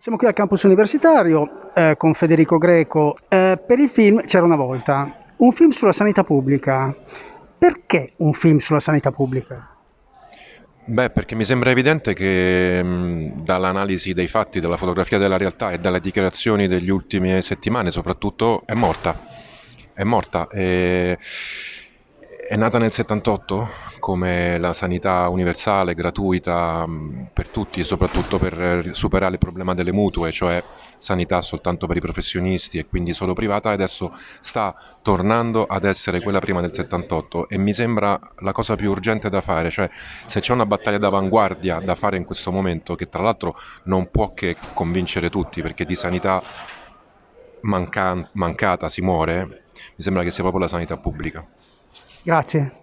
Siamo qui al campus universitario eh, con Federico Greco. Eh, per il film C'era una volta, un film sulla sanità pubblica. Perché un film sulla sanità pubblica? Beh, perché mi sembra evidente che mh, dall'analisi dei fatti, dalla fotografia della realtà e dalle dichiarazioni degli ultime settimane soprattutto è morta. È morta. E è nata nel 78 come la sanità universale, gratuita mm, per tutti e soprattutto per superare il problema delle mutue, cioè sanità soltanto per i professionisti e quindi solo privata, adesso sta tornando ad essere quella prima del 78 e mi sembra la cosa più urgente da fare, cioè se c'è una battaglia d'avanguardia da fare in questo momento, che tra l'altro non può che convincere tutti perché di sanità manca- mancata si muore, mi sembra che sia proprio la sanità pubblica. Grazie.